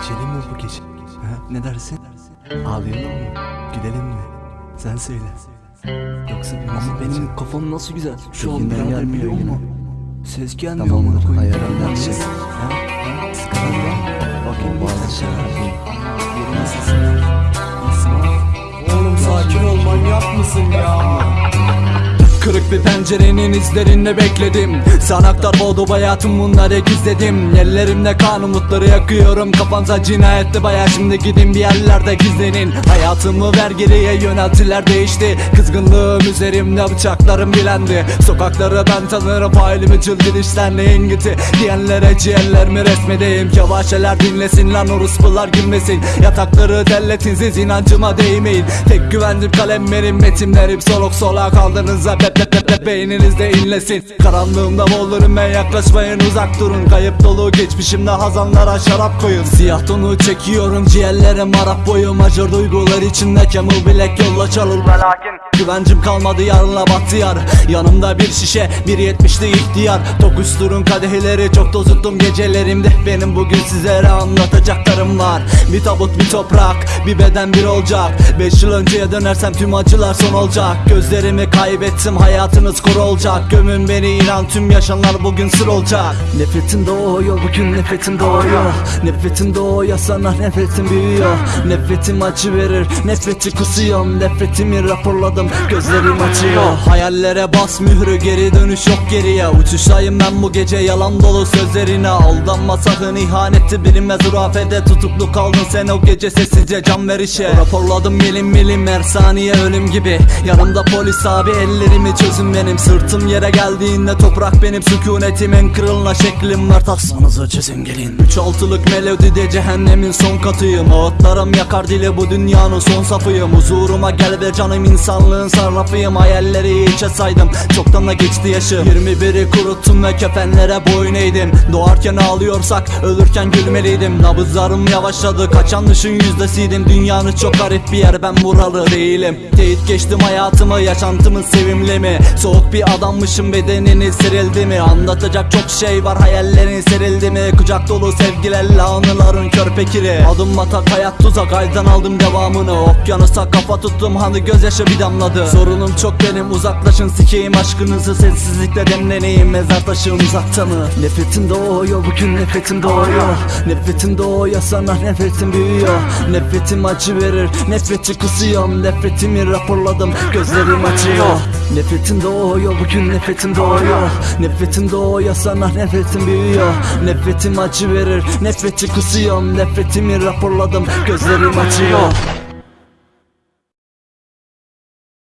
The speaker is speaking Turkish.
İçelim mi bu gece? Ha, ne dersin? Ağlayalım mı? Gülelim mi? Sen söyle. Yoksa bir Ama benim kafam nasıl güzel. Şu an birader biliyor musun? Ses gelmiyor Tamamdır, ayarlarım Ne her şey. yapacağız? Ha? Ha? Sıkıntı var. Bakayım 下一回。Pencerenin izlerinde bekledim Sanaklar boğdu hayatım bunları gizledim Ellerimde kan umutları yakıyorum Kafamsa cinayetti baya şimdi gidin bir yerlerde gizlenin Hayatımı ver geriye yöneltiler değişti Kızgınlığım üzerimde bıçaklarım bilendi Sokakları ben tanırım failimi çılgın işler neyin giti Diyenlere ciğerlerimi resmedeyim Yavaşeler dinlesin lan orospular gülmesin Yatakları telletin siz inancıma değmeyin Tek güvendim kalemlerim metinlerim Soluk soluğa kaldığınızda bep bep bep bep beyninizde inlesin. Karanlığımda boğulurum ben yaklaşmayın uzak durun. Kayıp dolu geçmişimde hazanlara şarap koyun. Siyah tonu çekiyorum ciğerlerim Arap boyu Majör duygular içinde Camel bilek yolla çalır ve lakin Güvencim kalmadı yarınla battı yar. Yanımda bir şişe bir yetmişli ihtiyar. Tokuşturun kadehleri çok tozuttum gecelerimde. Benim bugün sizlere anlatacaklarım var. Bir tabut bir toprak bir beden bir olacak Beş yıl önceye dönersem tüm acılar son olacak. Gözlerimi kaybettim hayatınız kor olacak. Gömün beni inan tüm yaşanlar bugün sır olacak. Nefretin doğuyor bugün nefretim doğuyor. Nefretin doğuyor sana nefretim büyüyor. Nefretim acı verir nefreti kusuyorum. Nefretimi raporladım gözlerim açıyor. Hayallere bas mührü geri dönüş yok geriye. Uçuştayım ben bu gece yalan dolu sözlerine. Aldanma sakın ihanetti bilinmez hurafede Tutuklu kaldın sen o gece sessizce can verişe Raporladım milim milim her saniye ölüm gibi. Yanımda polis abi ellerimi çözün benim Sırtım yere geldiğinde toprak benim sükunetimin Kırılma şeklim var. Tasmanızı çözün gelin. Üç altılık melodide cehennemin son katıyım. Ağıtlarım yakar dili bu dünyanın son safıyım. Huzuruma gel ve canım insanlığın sarrafıyım. Hayalleri içe saydım çoktan da geçti yaşı 21'i kuruttum ve kefenlere boyun eğdim. Doğarken ağlıyorsak ölürken gülmeliydim. Nabızlarım yavaşladı kaçan düşün yüzdesiydim. Dünyanın çok garip bir yer ben buralı değilim. Teyit geçtim hayatımı yaşantımın sevimli mi? Soğuk bir adammışım bedenini serildi mi? Anlatacak çok şey var hayallerin serildi mi Kucak dolu sevgilerle anıların körpekiri Adım atak hayat tuzak aydan aldım devamını. Okyanusa kafa tuttum hani gözyaşı bir damladı. Sorunum çok benim uzaklaşın sikeyim aşkınızı. Sessizlikle demleneyim mezar taşım uzakta mı? Nefretim doğuyor bugün nefretim doğuyor. Nefretim doğuyor sana nefretim büyüyor. Nefretim acı verir nefreti kusuyorum. Nefretimi raporladım gözlerim açıyor. Nefretim doğuyor bugün nefretim doğuyor. Nefretim doğuyor sana nefretim büyüyor. Nefretim acı verir. Nefreti kusuyorum Nefretimi raporladım. Gözlerim açıyor